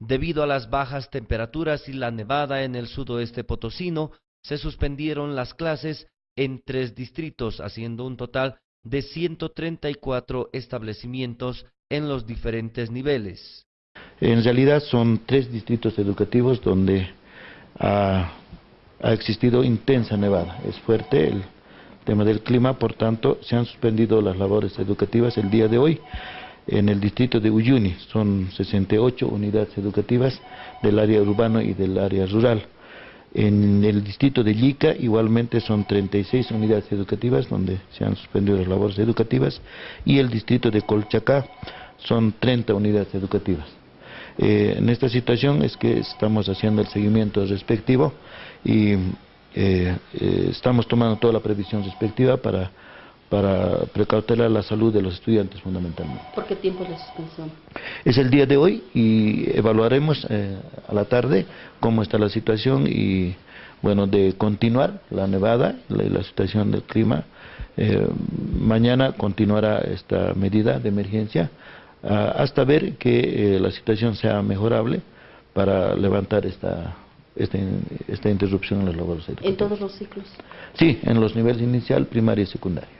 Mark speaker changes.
Speaker 1: Debido a las bajas temperaturas y la nevada en el sudoeste potosino, se suspendieron las clases en tres distritos, haciendo un total de 134 establecimientos en los diferentes niveles.
Speaker 2: En realidad son tres distritos educativos donde ha, existido intensa nevada. Es fuerte el tema del clima, por tanto se han suspendido las labores educativas el día de hoy. En el distrito de Uyuni son 68 unidades educativas del área urbano y del área rural. En el distrito de Llica igualmente son 36 unidades educativas donde se han suspendido las labores educativas y el distrito de Colchacá son 30 unidades educativas. Eh, en esta situación es que estamos haciendo el seguimiento respectivo y eh, eh, estamos tomando toda la previsión respectiva para, para precautelar la salud de los estudiantes fundamentalmente.
Speaker 3: ¿Por qué tiempo de suspensión?
Speaker 2: Es el día de hoy y evaluaremos a la tarde cómo está la situación y bueno, de continuar la nevada, la, la situación del clima. mañana continuará esta medida de emergencia Ah, hasta ver que eh, la situación sea mejorable para levantar esta, esta, esta interrupción en los labores
Speaker 3: ¿En todos los ciclos?
Speaker 2: Sí, en los niveles inicial, primaria y secundaria.